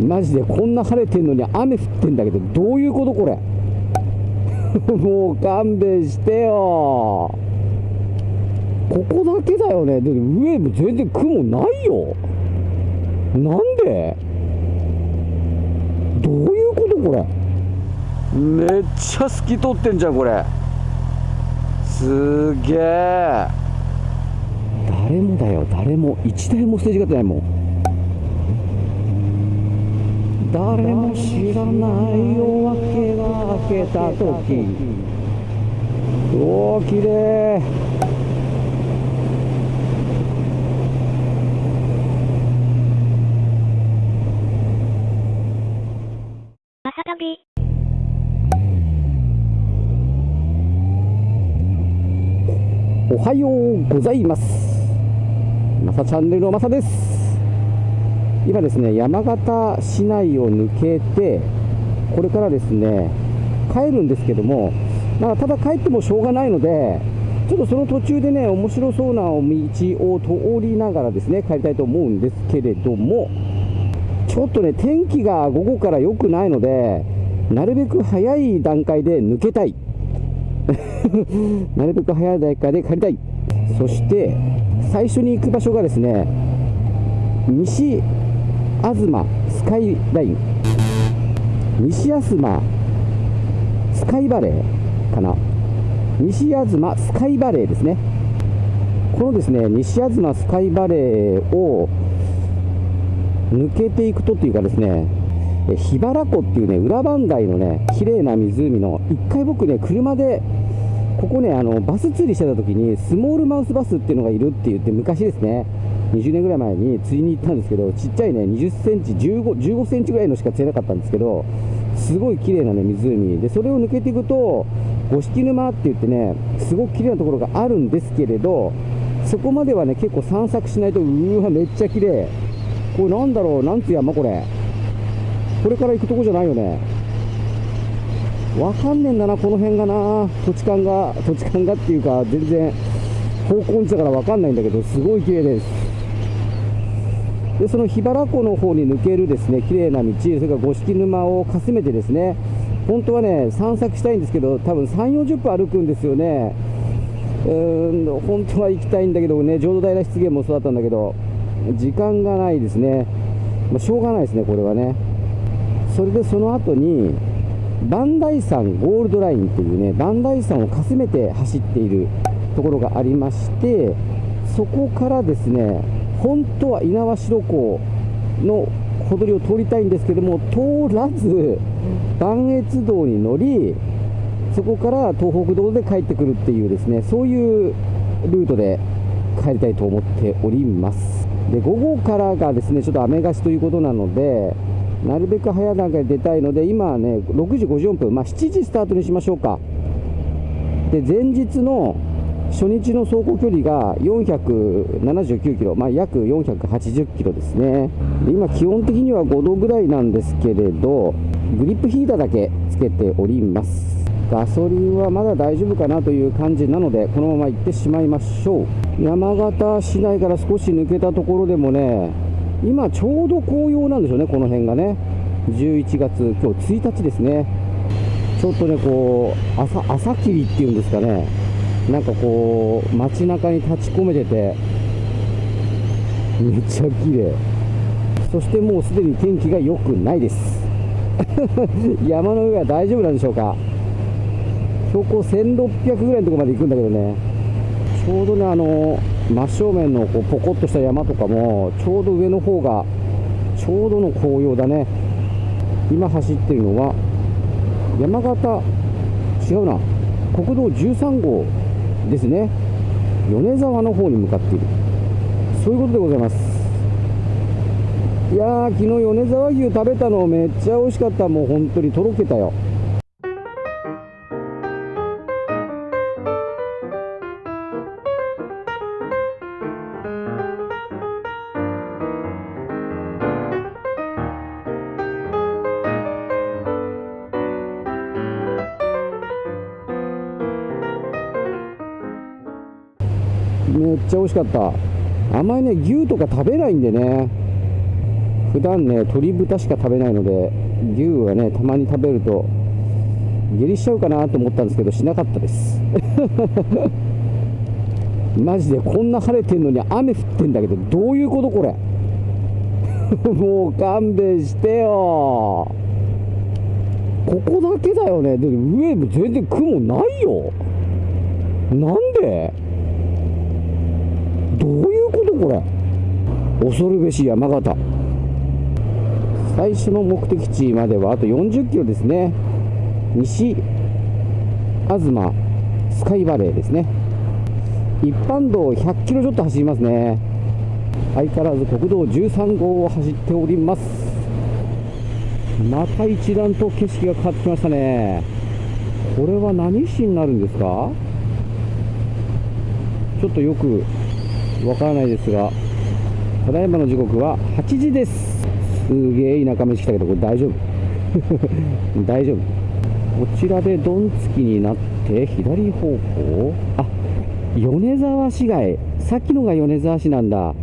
マジでこんな晴れてんのに雨降ってんだけどどういうことこれ？もう勘弁してよ。ここだけだよね。で上も全然雲ないよ。なんで？どういうことこれ？めっちゃ透き通ってんじゃんこれ。すげえ。誰もだよ。誰も。一台もステージがってないもん。誰も知らない夜明けが明けた時おお綺麗。おはようございます。まさチャンネルのまさです。今ですね、山形市内を抜けて、これからですね、帰るんですけども、まあ、ただ帰ってもしょうがないので、ちょっとその途中でね、面白そうな道を通りながらですね、帰りたいと思うんですけれども、ちょっとね、天気が午後から良くないので、なるべく早い段階で抜けたい。なるべく早い段階で帰りたい。そして、最初に行く場所がですね、西東スカイライン。西東スカイバレーかな。西東スカイバレーですね。このですね、西東スカイバレーを抜けていくとっていうかですね、え桧原湖っていうね、裏磐梯のね、綺麗な湖の、一回僕ね、車で、ここね、あの、バス釣りしてた時に、スモールマウスバスっていうのがいるって言って、昔ですね、20年ぐらい前に釣りに行ったんですけど、ちっちゃいね、20センチ、15、15センチぐらいのしか釣れなかったんですけど、すごい綺麗なね、湖。で、それを抜けていくと、五色沼って言ってね、すごく綺麗なところがあるんですけれど、そこまではね、結構散策しないと、うーわ、めっちゃ綺麗。これなんだろう、なんつう山これ。これから行くとこじゃないよね。わかんねえんだな、この辺がな。土地勘が、土地勘がっていうか、全然、方向音痴だからわかんないんだけど、すごい綺麗です。で、その桧原湖の方に抜けるですね、綺麗な道、それから五色沼をかすめてですね、本当はね、散策したいんですけど、多分3、40分歩くんですよね。うーん、本当は行きたいんだけどね、浄土平湿原もそうだったんだけど、時間がないですね。まあ、しょうがないですね、これはね。それでその後に、磐梯山ゴールドラインっていうね、磐梯山をかすめて走っているところがありまして、そこからですね、本当は猪苗代湖の小鳥を通りたいんですけども、通らず、磐越道に乗り、そこから東北道で帰ってくるっていうですね、そういうルートで帰りたいと思っております。で、午後からがですね、ちょっと雨がしということなので、なるべく早い段階で出たいので、今はね、6時54分、まあ、7時スタートにしましょうか。で、前日の初日の走行距離が479キロ、まあ、約480キロですね。で今、気温的には5度ぐらいなんですけれど、グリップヒーターだけつけております。ガソリンはまだ大丈夫かなという感じなので、このまま行ってしまいましょう。山形市内から少し抜けたところでもね、今ちょうど紅葉なんでしょうね、この辺がね。11月、今日1日ですね。ちょっとね、こう、朝、朝霧っていうんですかね。なんかこう、街中に立ち込めてて、めっちゃ綺麗。そしてもうすでに天気が良くないです。山の上は大丈夫なんでしょうか。標高1600ぐらいのところまで行くんだけどね。ちょうどね、あの、真正面のこうポコッとした山とかも、ちょうど上の方が、ちょうどの紅葉だね。今走ってるのは、山形、違うな、国道13号ですね。米沢の方に向かっている。そういうことでございます。いやー、昨日米沢牛食べたのめっちゃ美味しかった。もう本当にとろけたよ。美味しかった。あんまりね、牛とか食べないんでね。普段ね鶏豚しか食べないので牛はねたまに食べると下痢しちゃうかなと思ったんですけどしなかったです。マジでこんな晴れてんのに雨降ってんだけどどういうことこれ。もう勘弁してよ。ここだけだよね。で上も全然雲ないよ。なんで？どういうことこれ？恐るべし山形。最初の目的地まではあと40キロですね。西東スカイバレーですね。一般道100キロちょっと走りますね。相変わらず国道13号を走っております。また一段と景色が変わってきましたね。これは何市になるんですか？ちょっとよくわからないですがただいまの時刻は8時です。すげえ田舎飯来たけどこれ大丈夫？大丈夫？こちらでドンつきになって左方向？あ米沢市街。さっきのが米沢市なんだ。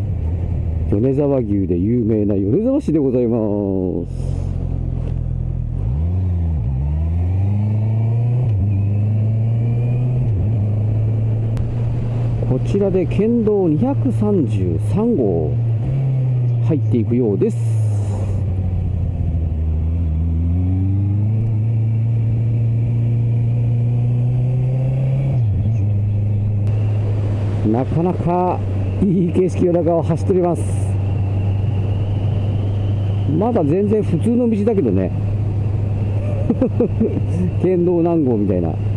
米沢牛で有名な米沢市でございます。こちらで県道233号入っていくようです。なかなかいい景色の中を走っております。まだ全然普通の道だけどね。県道何号みたいな。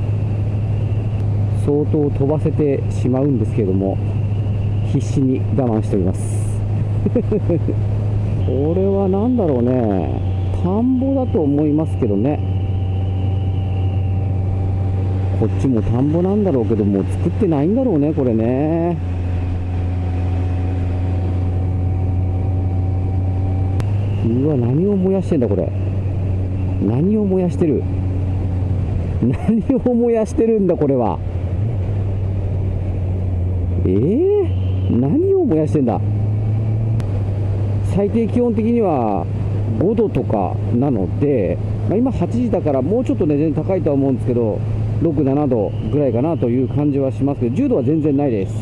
相当飛ばせてしまうんですけれども必死に我慢しております。これは何だろうね。田んぼだと思いますけどね。こっちも田んぼなんだろうけどもう作ってないんだろうねこれね。うわ何を燃やしてんだこれ。何を燃やしてる。何を燃やしてるんだこれは。えー、何を燃やしてんだ？最低気温的には5度とかなので、まあ、今8時だからもうちょっとね全然高いとは思うんですけど6、7度ぐらいかなという感じはしますけど10度は全然ないです。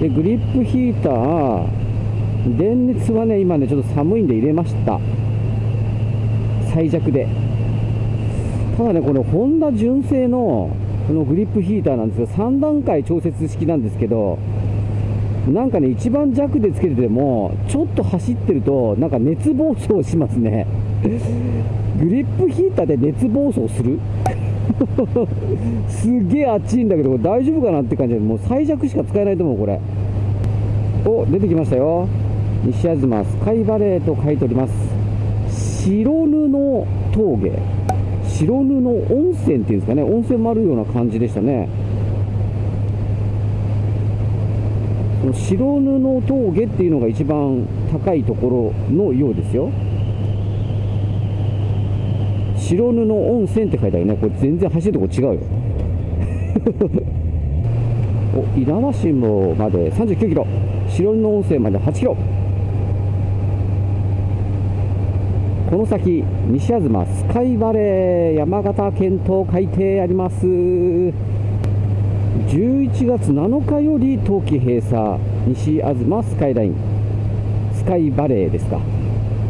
でグリップヒーター電熱はね今ねちょっと寒いんで入れました。最弱で。ただねこのホンダ純正のこのグリップヒーターなんですが3段階調節式なんですけどなんかね一番弱でつけててもちょっと走ってるとなんか熱暴走しますね。グリップヒーターで熱暴走する？すげえ熱いんだけど大丈夫かなって感じでもう最弱しか使えないと思うこれ。お出てきましたよ。西東スカイバレーと書いております。白布峠。白布温泉っていうんですかね温泉もあるような感じでしたね。白布峠っていうのが一番高いところのようですよ。白布温泉って書いてあるね。これ全然走るとこ違うよ。お稲葉市まで39キロ。白布温泉まで8キロ。この先西東スカイバレー山形県と書いてあります。11月7日より冬季閉鎖西東スカイライン。スカイバレーですか。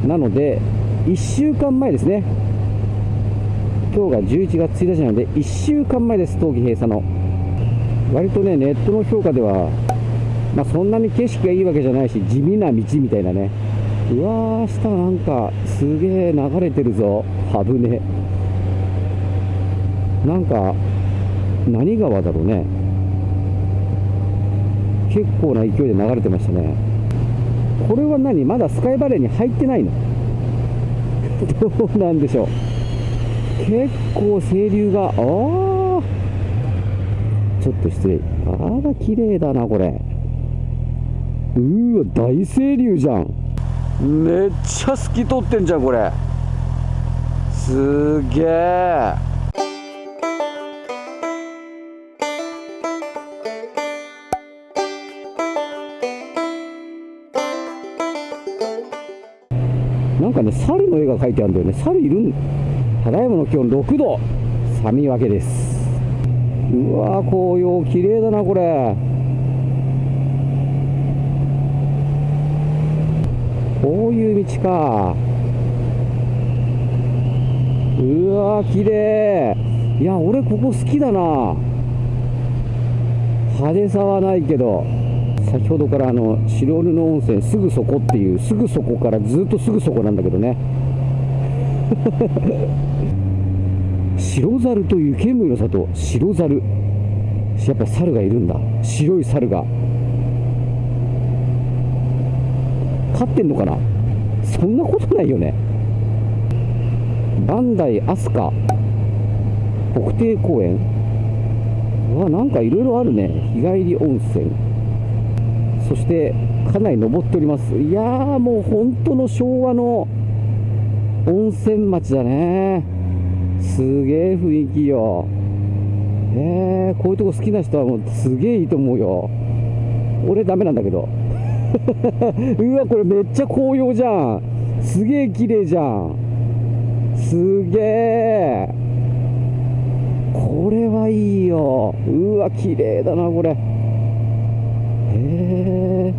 なので1週間前ですね。今日が11月1日なので1週間前です冬季閉鎖の。割とねネットの評価ではまあ、そんなに景色がいいわけじゃないし地味な道みたいなね。うわー下なんかすげえ流れてるぞ。はぶねなんか何川だろうね。結構な勢いで流れてましたね。これは何？まだスカイバレーに入ってないの？どうなんでしょう。結構清流が。ああちょっと失礼。あら綺麗だなこれ。うーわ大清流じゃん。めっちゃ透き通ってんじゃんこれ。すげえ。なんかね猿の絵が描いてあるんだよね。猿いるんただいまの気温6度。寒いわけです。うわー紅葉綺麗だなこれ。こういう道か。うわー綺麗。いや俺ここ好きだな。派手さはないけど。先ほどからあの白布温泉すぐそこっていうすぐそこからずっとすぐそこなんだけどね。白猿という剣舞の里白猿。やっぱ猿がいるんだ。白い猿が。飼ってんのかな？そんなことないよね。磐梯飛鳥国定公園。うわなんかいろいろあるね。日帰り温泉。そしてかなり登っております。いやーもう本当の昭和の温泉町だね。すげえ雰囲気よ。えー、こういうとこ好きな人はもうすげえいいと思うよ。俺ダメなんだけど。うわこれめっちゃ紅葉じゃん。すげえ綺麗じゃん。すげえ。これはいいよ。うわ綺麗だなこれ。へえ。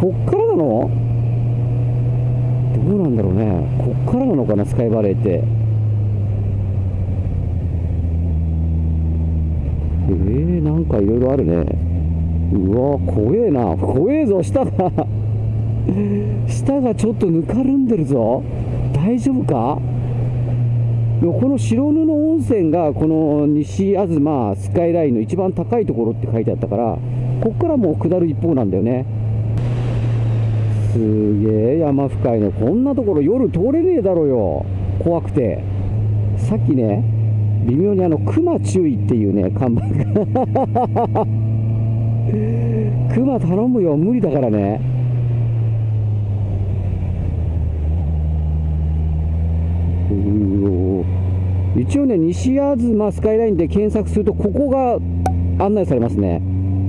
こっからなの？どうなんだろうね。こっからなのかなスカイバレーって。えー、なんかいろいろあるね。うわ怖えな。怖えぞ下が。下がちょっとぬかるんでるぞ。大丈夫か？この白布温泉がこの西東スカイラインの一番高いところって書いてあったからこっからもう下る一方なんだよね。すげえ山深いの。こんなところ夜通れねえだろよ。怖くて。さっきね微妙にあの熊注意っていうね看板が。熊頼むよ。無理だからね。一応ね西東スカイラインで検索するとここが案内されますね。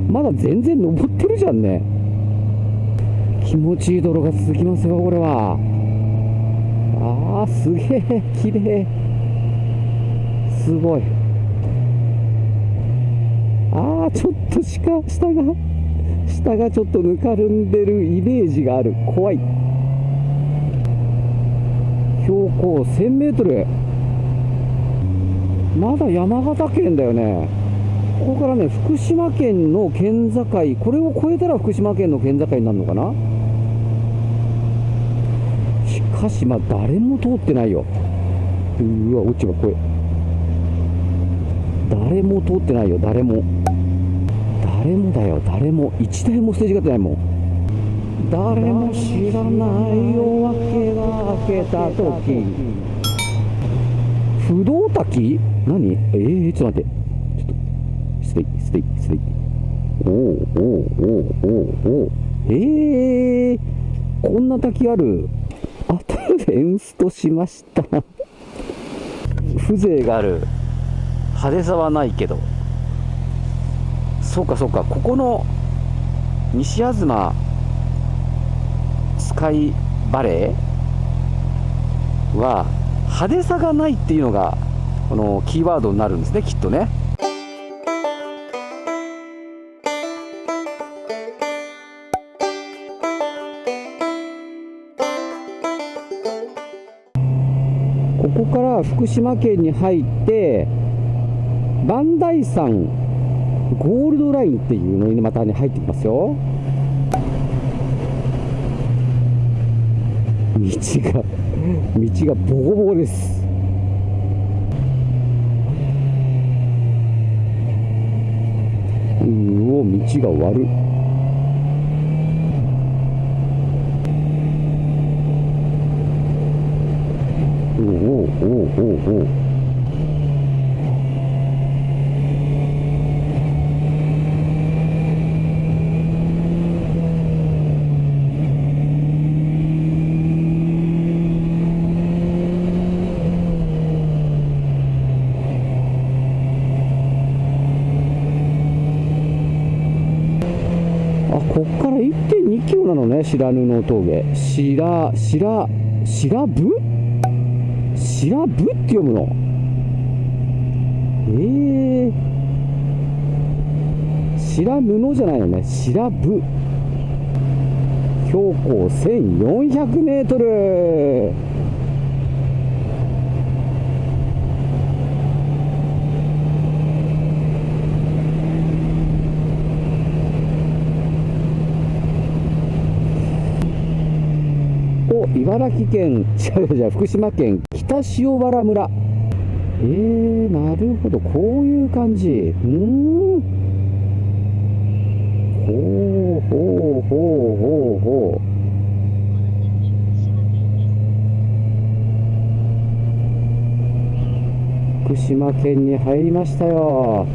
まだ全然登ってるじゃんね。気持ちいい泥が続きますよこれは。あーすげえ綺麗。すごい。ちょっと下下が下がちょっとぬかるんでるイメージがある。怖い。標高1000メートル。まだ山形県だよね。ここからね福島県の県境。これを越えたら福島県の県境になるのかな？しかしまあ誰も通ってないよ。うわ落ち葉これ誰も通ってないよ誰も。誰もだよ。誰も一台もステージがってないもん。誰も知らない夜明けが明けた時。不動滝？何？えー、ちょっと待って。ちょっと stay stay stay。おおおおおおおえー、こんな滝ある？あとでエンストしました。風情がある。派手さはないけど。そうかそうか。ここの西東スカイバレーは派手さがないっていうのがこのキーワードになるんですねきっとね。ここから福島県に入って磐梯山ゴールドラインっていうのにまたね入ってきますよ。道が道がボコボコです。うお道が悪い。おおおおおおあこっから1.2キロなのね白布峠。白白白部白部って読むの？ええー。白布じゃないよね。白部標高1400メートルお茨城県違う違う福島県北塩原村。えー、なるほど。こういう感じ。うーん。ほうほうほうほうほう。福島県に入りましたよ。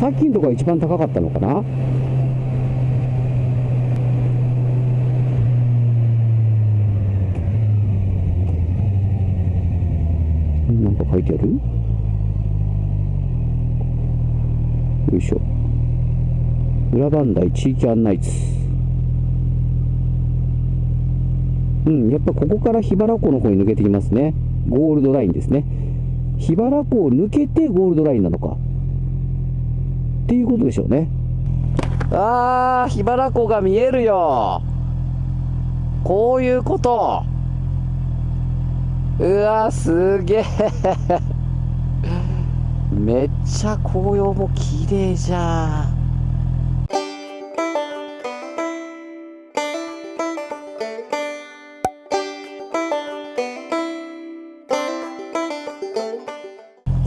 さっきのとこが一番高かったのかな？なんか書いてある？よいしょ。裏磐梯地域案内図。うんやっぱここから桧原湖の方に抜けてきますね。ゴールドラインですね。桧原湖を抜けてゴールドラインなのか。っていうことでしょうね。あー桧原湖が見えるよ。こういうこと。うわすげえ。めっちゃ紅葉も綺麗じゃ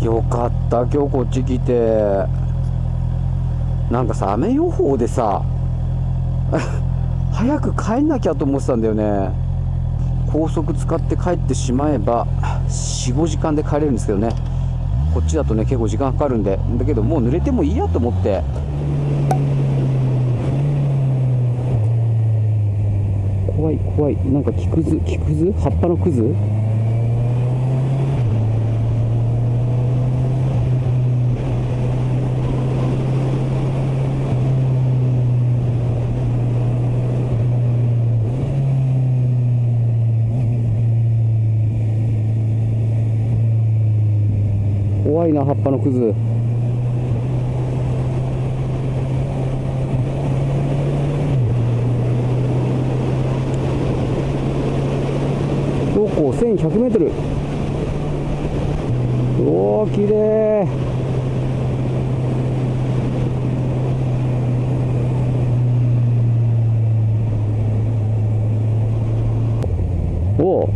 ん。よかった今日こっち来て。なんかさ雨予報でさ 早く帰んなきゃと思ってたんだよね。高速使って帰ってしまえば45時間で帰れるんですけどね。こっちだとね結構時間かかるんで。だけどもう濡れてもいいやと思って。怖い怖い。なんか木くず木くず？葉っぱのくず？このクズ。こ？高 1100m おお綺麗。おお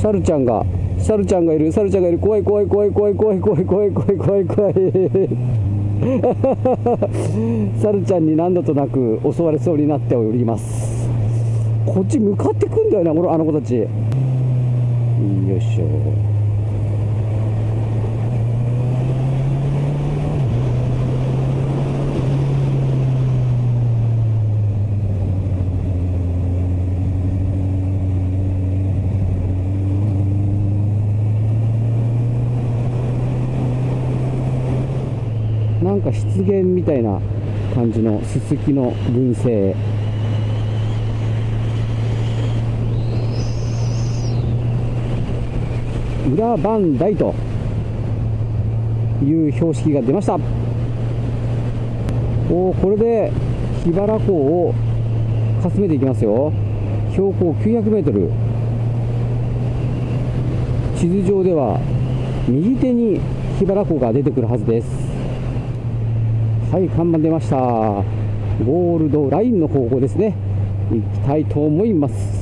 猿ちゃんが。サルちゃんがいる。サルちゃんがいる。怖い怖い怖い怖い怖い怖い怖い怖い怖い怖い。サル ちゃんに何度となく襲われそうになっております。こっち向かってくんだよねあのあの子たち。よいしょ。か湿原みたいな感じのすすきの群生。裏磐梯という標識が出ました。おこれで桧原湖をかすめていきますよ。標高900メートル。地図上では右手に桧原湖が出てくるはずです。はい看板出ました。ゴールドラインの方向ですね。行きたいと思います。